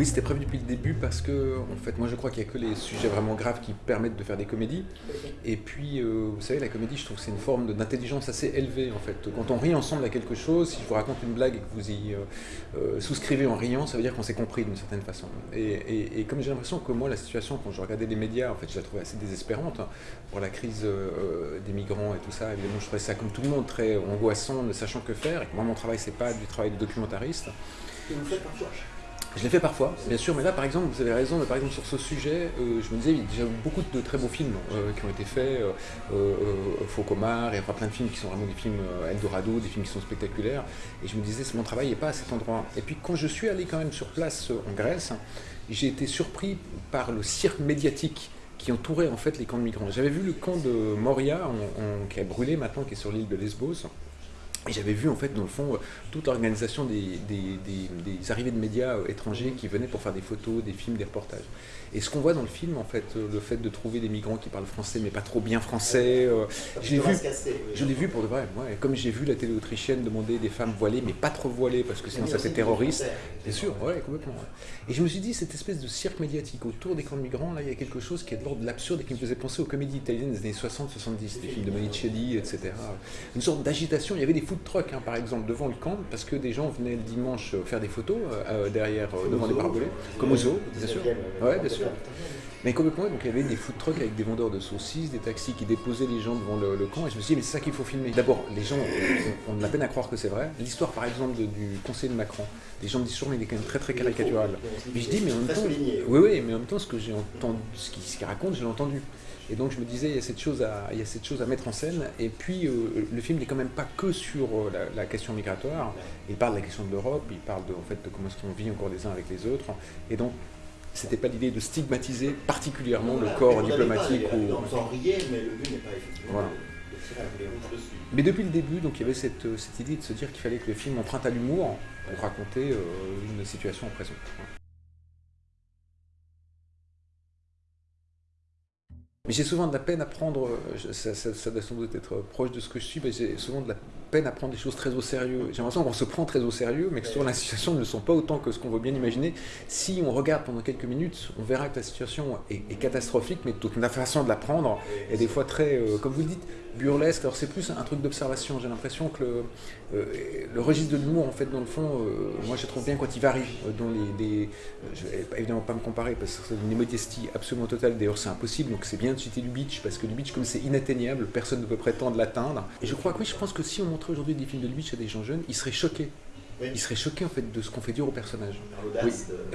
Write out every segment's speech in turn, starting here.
Oui, c'était prévu depuis le début parce que, en fait, moi je crois qu'il n'y a que les sujets vraiment graves qui permettent de faire des comédies. Et puis, euh, vous savez, la comédie, je trouve que c'est une forme d'intelligence assez élevée, en fait. Quand on rit ensemble à quelque chose, si je vous raconte une blague et que vous y euh, euh, souscrivez en riant, ça veut dire qu'on s'est compris d'une certaine façon. Et, comme j'ai l'impression que moi, la situation, quand je regardais les médias, en fait, je la trouvais assez désespérante hein, pour la crise des migrants et tout ça. Évidemment, je trouvais ça, comme tout le monde, très angoissant, ne sachant que faire. Et que moi, mon travail, c'est pas du travail de documentariste. Et vous faites parfois je l'ai fait parfois, bien sûr, mais là, par exemple, vous avez raison, par exemple, sur ce sujet, euh, je me disais, il y a déjà beaucoup de très beaux films euh, qui ont été faits, euh, Faucomar, et enfin plein de films qui sont vraiment des films Eldorado, des films qui sont spectaculaires, et je me disais, mon travail n'est pas à cet endroit. Et puis quand je suis allé quand même sur place en Grèce, j'ai été surpris par le cirque médiatique qui entourait en fait les camps de migrants. J'avais vu le camp de Moria, qui a brûlé maintenant, qui est sur l'île de Lesbos, et j'avais vu en fait dans le fond toute l'organisation des, des, arrivées de médias euh, étrangers qui venaient pour faire des photos, des films, des reportages. Et ce qu'on voit dans le film, en fait, euh, le fait de trouver des migrants qui parlent français mais pas trop bien français, euh, je l'ai vu, je l'ai vu pour de vrai. comme j'ai vu la télé autrichienne demander des femmes voilées mais pas trop voilées parce que sinon ça fait terroriste. Bien sûr, ouais, complètement. Et je me suis dit, cette espèce de cirque médiatique autour des camps de migrants, là, il y a quelque chose qui est de l'ordre de l'absurde et qui me faisait penser aux comédies italiennes des années 60-70, des films de Monicelli, etc. Une sorte d'agitation. Il y avait des food trucks, hein, par exemple, devant le camp parce que des gens venaient le dimanche faire des photos euh, derrière, devant des barbelés, comme au zoo, bien sûr. Ouais, bien sûr. Mais complètement, donc il y avait des food trucks avec des vendeurs de saucisses, des taxis qui déposaient les gens devant le, camp, et je me suis dit, mais c'est ça qu'il faut filmer. D'abord, les gens ont, de la peine à croire que c'est vrai. L'histoire, par exemple, du conseiller de Macron, les gens me disent toujours, mais il est quand même très très caricatural. Mais je dis, mais en même temps, oui, oui, mais en même temps, ce que j'ai entendu, ce qu'il raconte, je l'ai entendu. Et donc je me disais, il y a cette chose à, il y a cette chose à mettre en scène. Et puis euh, le film n'est quand même pas que sur euh, la, question migratoire. Il parle de la question de l'Europe, il parle de, en fait, de comment est-ce qu'on vit encore les uns avec les autres. Et donc c'était pas l'idée de stigmatiser particulièrement le corps diplomatique. ou... En mais le but n'est pas effectivement voilà. Mais depuis le début, donc, il y avait cette, euh, cette idée de se dire qu'il fallait que le film emprunte à l'humour pour raconter euh, une situation en présent. Mais j'ai souvent de la peine à prendre, euh, ça, doit sans doute être proche de ce que je suis, mais j'ai souvent de la peine à prendre des choses très au sérieux. J'ai l'impression qu'on se prend très au sérieux, mais que souvent la situation ne sont pas autant que ce qu'on veut bien imaginer. Si on regarde pendant quelques minutes, on verra que la situation est, catastrophique, mais toute la façon de la prendre est des fois très, euh, comme vous le dites, burlesque. Alors c'est plus un truc d'observation. J'ai l'impression que le, euh, registre de l'humour, en fait, dans le fond, euh, moi je trouve bien quand il varie. dans les, je vais évidemment pas me comparer parce que c'est une modestie absolument totale. D'ailleurs, c'est impossible. Donc c'est bien de citer du beach parce que le beach, comme c'est inatteignable, personne ne peut prétendre l'atteindre. Et je crois que oui, je pense que si on montrait aujourd'hui des films de beach à des gens jeunes, ils seraient choqués il serait choqué en fait de ce qu'on fait dire au personnage. Oui.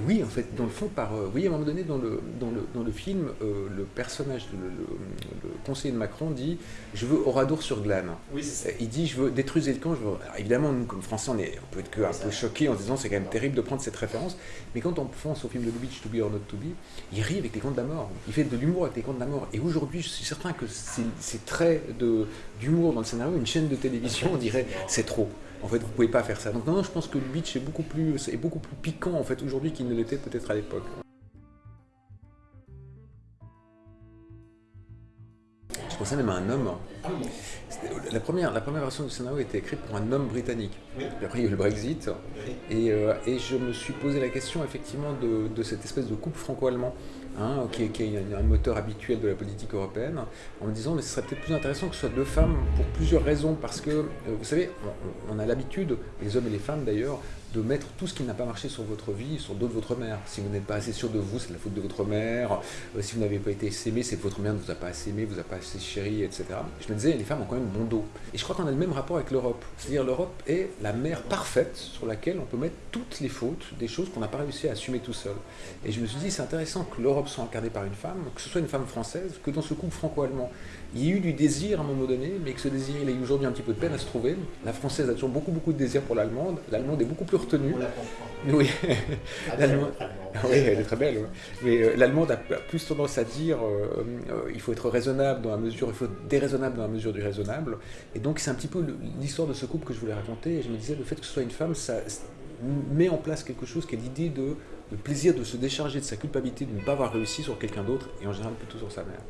oui. en fait, dans le fond, par, euh, oui, à un moment donné, dans le, dans le, dans le film, euh, le personnage, le, conseiller de Macron dit « Je veux Oradour sur glane oui, Il dit « Je veux détruire le camp. évidemment, nous, comme Français, on, est, on peut être que un peu choqués en se disant « C'est quand même terrible de prendre cette référence. » Mais quand on pense au film de Lubitsch, To Be or Not To Be, il rit avec les contes de la mort. Il fait de l'humour avec les contes de la mort. Et aujourd'hui, je suis certain que ces traits d'humour dans le scénario, une chaîne de télévision, on dirait « C'est trop ». En fait, vous pouvez pas faire ça. Donc non, je pense que le beach est beaucoup plus, piquant en fait aujourd'hui qu'il ne l'était peut-être à l'époque. Je pensais même à un homme. La première, la première version du scénario était écrite pour un homme britannique. après, il y a eu le Brexit. Euh, et, je me suis posé la question, effectivement, de, de cette espèce de couple franco-allemand Hein, qui, est un moteur habituel de la politique européenne, en me disant mais ce serait peut-être plus intéressant que ce soit deux femmes pour plusieurs raisons, parce que, euh, vous savez, on a l'habitude, les hommes et les femmes d'ailleurs, de mettre tout ce qui n'a pas marché sur votre vie sur d'autres de votre mère. Si vous n'êtes pas assez sûr de vous, c'est la faute de votre mère. Euh, si vous n'avez pas été aimé, c'est que votre mère ne vous a pas assez aimé, vous a pas assez chéri, etc. Je me disais, les femmes ont quand même bon dos. Et je crois qu'on a le même rapport avec l'Europe. C'est-à-dire l'Europe est la mère parfaite sur laquelle on peut mettre toutes les fautes des choses qu'on n'a pas réussi à assumer tout seul. Et je me suis dit, c'est intéressant que l'Europe soit incarnée par une femme, que ce soit une femme française, que dans ce couple franco-allemand, il y a eu du désir à un moment donné, mais que ce désir, il a eu aujourd'hui un petit peu de peine à se trouver. La française a toujours beaucoup, beaucoup de désir pour l'allemande. L'allemande est beaucoup plus retenue. Oui, oui, elle est très belle. Mais euh, l'allemande a plus tendance à dire euh, euh, il faut être raisonnable dans la mesure, il faut être déraisonnable dans la mesure du raisonnable. Et donc c'est un petit peu l'histoire de ce couple que je voulais raconter. Et je me disais, le fait que ce soit une femme, ça met en place quelque chose qui est l'idée de le plaisir de se décharger de sa culpabilité de ne pas avoir réussi sur quelqu'un d'autre, et en général plutôt sur sa mère.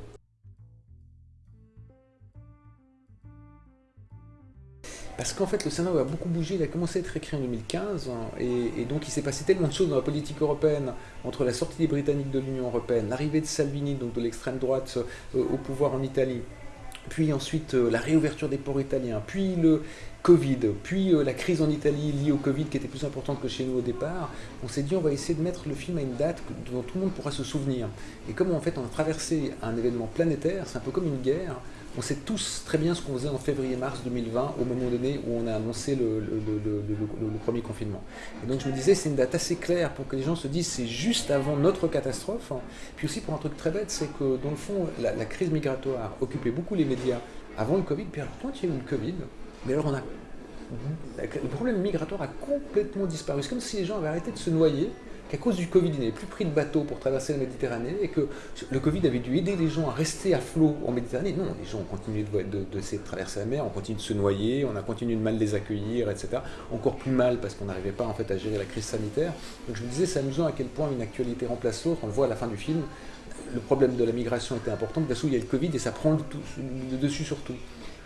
parce qu'en fait le scénario a beaucoup bougé, il a commencé à être écrit en 2015, hein, et, donc il s'est passé tellement de choses dans la politique européenne, entre la sortie des Britanniques de l'Union Européenne, l'arrivée de Salvini, donc de l'extrême droite, euh, au pouvoir en Italie, puis ensuite euh, la réouverture des ports italiens, puis le Covid, puis euh, la crise en Italie liée au Covid qui était plus importante que chez nous au départ, on s'est dit on va essayer de mettre le film à une date dont tout le monde pourra se souvenir. Et comme en fait on a traversé un événement planétaire, c'est un peu comme une guerre, on sait tous très bien ce qu'on faisait en février-mars 2020, au moment donné où on a annoncé le, premier confinement. Et donc je me disais, c'est une date assez claire pour que les gens se disent, c'est juste avant notre catastrophe. Puis aussi pour un truc très bête, c'est que dans le fond, la, crise migratoire occupait beaucoup les médias avant le Covid, puis alors quand il y a eu le Covid, mais alors on a le problème migratoire a complètement disparu. C'est comme si les gens avaient arrêté de se noyer qu'à cause du Covid, ils n'avaient plus pris de bateau pour traverser la Méditerranée et que le Covid avait dû aider les gens à rester à flot en Méditerranée. Non, les gens ont continué de, de, traverser la mer, on continue de se noyer, on a continué de mal les accueillir, etc. Encore plus mal parce qu'on n'arrivait pas en à gérer la crise sanitaire. Donc je me disais, c'est amusant à quel point une actualité remplace l'autre. On le voit à la fin du film. Le problème de la migration était important, parce qu'il y a le Covid et ça prend le, le dessus sur tout.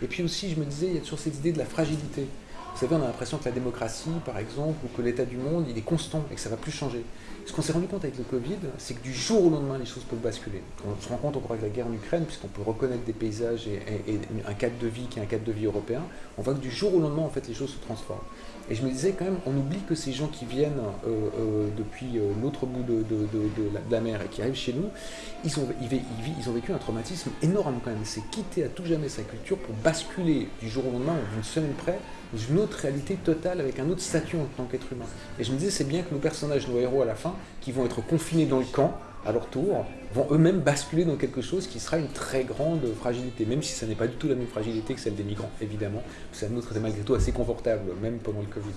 Et puis aussi, je me disais, il y a toujours cette idée de la fragilité. Vous savez, on a l'impression que la démocratie, par exemple, ou que l'état du monde, il est constant et que ça ne va plus changer. Ce qu'on s'est rendu compte avec le Covid, c'est que du jour au lendemain, les choses peuvent basculer. On se rend compte encore avec la guerre en Ukraine, puisqu'on peut reconnaître des paysages et, un cadre de vie qui est un cadre de vie européen, on voit que du jour au lendemain, en fait, les choses se transforment. Et je me disais quand même, on oublie que ces gens qui viennent euh, euh, depuis euh, l'autre bout de, la, mer et qui arrivent chez nous, ils ont, vécu un traumatisme énorme quand même. C'est quitter à tout jamais sa culture pour basculer du jour au lendemain ou d'une semaine près dans une autre réalité totale avec un autre statut en tant qu'être humain. Et je me disais, c'est bien que nos personnages, nos héros à la fin, qui vont être confinés dans le camp, à leur tour, vont eux-mêmes basculer dans quelque chose qui sera une très grande fragilité, même si ça n'est pas du tout la même fragilité que celle des migrants, évidemment. Un autre, c'est malgré tout assez confortable, même pendant le Covid.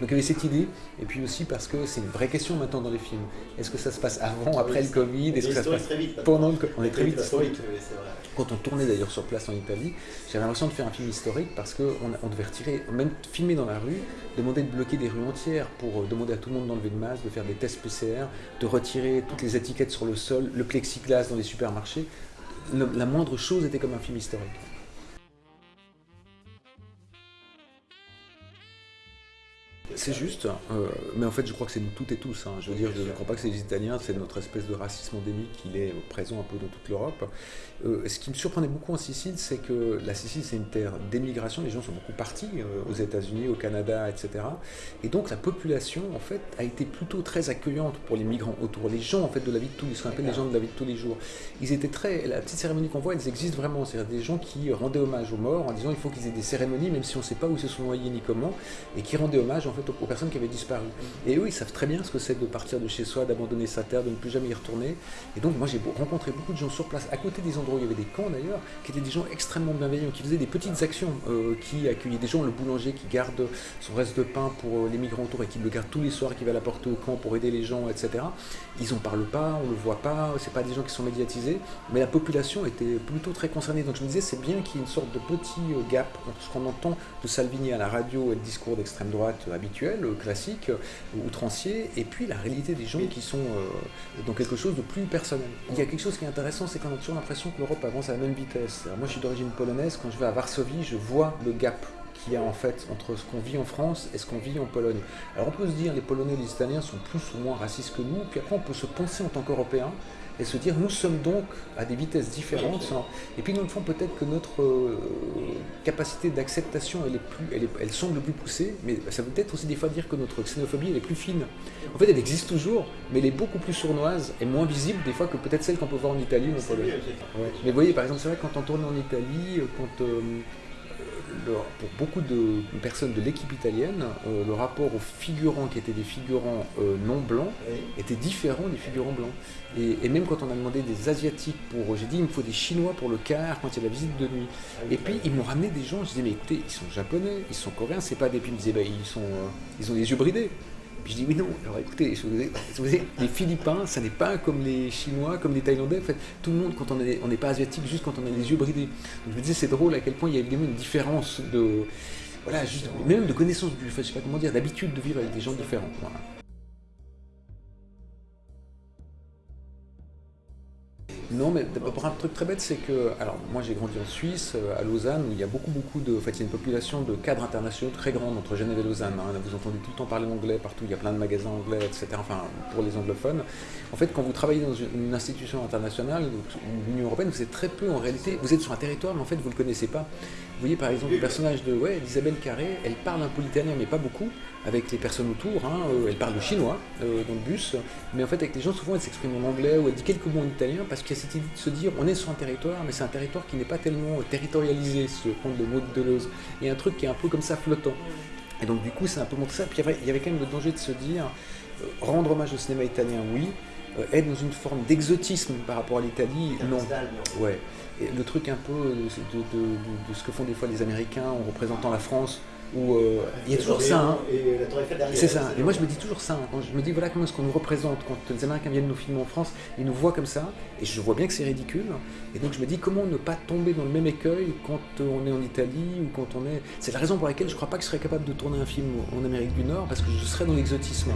Donc il y avait cette idée, et puis aussi parce que c'est une vraie question maintenant dans les films. Est-ce que ça se passe avant, après le Covid? Est-ce que ça se passe pendant le Covid On est très vite historique. Quand on tournait d'ailleurs sur place en Italie, j'avais l'impression de faire un film historique parce qu'on on devait retirer, même filmer dans la rue, demander de bloquer des rues entières pour euh, demander à tout le monde d'enlever le masque, de faire des tests PCR, de retirer toutes les étiquettes sur le sol, le plexiglas dans les supermarchés. la moindre chose était comme un film historique. C'est juste, euh, mais en fait je crois que c'est nous toutes et tous. Hein. Je veux dire, je ne crois pas que c'est les Italiens, c'est notre espèce de racisme endémique qui est présent un peu dans toute l'Europe. Euh, ce qui me surprenait beaucoup en Sicile, c'est que la Sicile c'est une terre d'émigration, les gens sont beaucoup partis euh, aux États-Unis, au Canada, etc. Et donc la population en fait a été plutôt très accueillante pour les migrants autour, les gens en fait de la vie de tous les, appelle les gens de la vie de tous les jours. Ils étaient très, la petite cérémonie qu'on voit, elles existent vraiment, c'est-à-dire des gens qui rendaient hommage aux morts en disant il faut qu'ils aient des cérémonies même si on ne sait pas où se sont noyés ni comment, et qui rendaient hommage en fait aux personnes qui avaient disparu. Et eux, ils savent très bien ce que c'est de partir de chez soi, d'abandonner sa terre, de ne plus jamais y retourner. Et donc, moi, j'ai rencontré beaucoup de gens sur place, à côté des endroits où il y avait des camps d'ailleurs, qui étaient des gens extrêmement bienveillants, qui faisaient des petites actions, euh, qui accueillaient des gens, le boulanger qui garde son reste de pain pour euh, les migrants autour et qui le garde tous les soirs, qui va l'apporter au camp pour aider les gens, etc. Ils n'en parlent pas, on ne le voit pas, c'est pas des gens qui sont médiatisés, mais la population était plutôt très concernée. Donc je me disais, c'est bien qu'il y ait une sorte de petit euh, gap entre ce qu'on entend de Salvini à la radio et le discours d'extrême droite habituel, classique, outrancier, et puis la réalité des gens qui sont dans quelque chose de plus personnel. Il y a quelque chose qui est intéressant, c'est qu'on a toujours l'impression que l'Europe avance à la même vitesse. moi, je suis d'origine polonaise, quand je vais à Varsovie, je vois le gap qu'il y a en fait entre ce qu'on vit en France et ce qu'on vit en Pologne. Alors on peut se dire les Polonais et les Italiens sont plus ou moins racistes que nous, puis après on peut se penser en tant qu'Européens et se dire nous sommes donc à des vitesses différentes. Et puis dans le fond peut-être que notre euh, capacité d'acceptation elle, est plus, elle, elle semble plus poussée, mais ça veut peut-être aussi des fois dire que notre xénophobie elle est plus fine. En fait elle existe toujours, mais elle est beaucoup plus sournoise et moins visible des fois que peut-être celle qu'on peut voir en Italie ou en Pologne. Mais vous voyez par exemple c'est vrai quand on tourne en Italie, euh, quand euh, pour beaucoup de personnes de l'équipe italienne, euh, le rapport aux figurants qui étaient des figurants euh, non blancs était différent des figurants blancs. Et, même quand on a demandé des Asiatiques pour. J'ai dit, il me faut des Chinois pour le quart quand il y a la visite de nuit. Ah et puis, ils m'ont ramené des gens, je disais, mais écoutez, ils sont japonais, ils sont coréens, c'est pas des. Puis ils me disaient, bah, ils, sont, euh, ils ont des yeux bridés. Puis je dis oui, non, alors écoutez, les Philippins, ça n'est pas comme les Chinois, comme les Thaïlandais. En fait, tout le monde, quand on n'est on pas asiatique, juste quand on a les yeux bridés. Donc je me disais, c'est drôle à quel point il y a évidemment une différence de. Voilà, juste, même de connaissance, du, je sais pas comment dire, d'habitude de vivre avec des gens différents. Non, mais pour un truc très bête, c'est que, alors moi j'ai grandi en Suisse, euh, à Lausanne, où il y a beaucoup, beaucoup de, en fait, il y a une population de cadres internationaux très grande entre Genève et Lausanne. hein. Vous entendez tout le temps parler anglais partout, il y a plein de magasins anglais, etc. Enfin, pour les anglophones. En fait, quand vous travaillez dans une, institution internationale, l'Union européenne, vous êtes très peu en réalité. Vous êtes sur un territoire, mais en fait, vous ne le connaissez pas. Vous voyez par exemple le personnage de ouais, Isabelle Carré, elle parle un peu l'italien, mais pas beaucoup, avec les personnes autour. hein. Euh, elle parle le chinois euh, dans le bus, mais en fait, avec les gens, souvent, elle s'exprime en anglais ou elle dit quelques mots en italien parce qu'il a cette idée de se dire on est sur un territoire, mais c'est un territoire qui n'est pas tellement euh, territorialisé, si je prendre le mot de Deleuze. Il y a un truc qui est un peu comme ça flottant. Et donc, du coup, c'est un peu montré ça. Puis il y avait quand même le danger de se dire euh, rendre hommage au cinéma italien, oui. euh, être dans une forme d'exotisme par rapport à l'Italie, non. Ouais. Et le truc un peu de, de- de- de ce que font des fois les Américains en représentant la France, où euh, il y a toujours ça. hein. C'est ça. Et moi, je me dis toujours ça. hein. Quand je me dis, voilà comment est-ce qu'on nous représente. Quand les Américains viennent nous filmer en France, ils nous voient comme ça. Et je vois bien que c'est ridicule. Et donc, je me dis, comment ne pas tomber dans le même écueil quand euh, on est en Italie ou quand on est. C'est la raison pour laquelle je crois pas que je serais capable de tourner un film en Amérique du Nord, parce que je serais dans l'exotisme.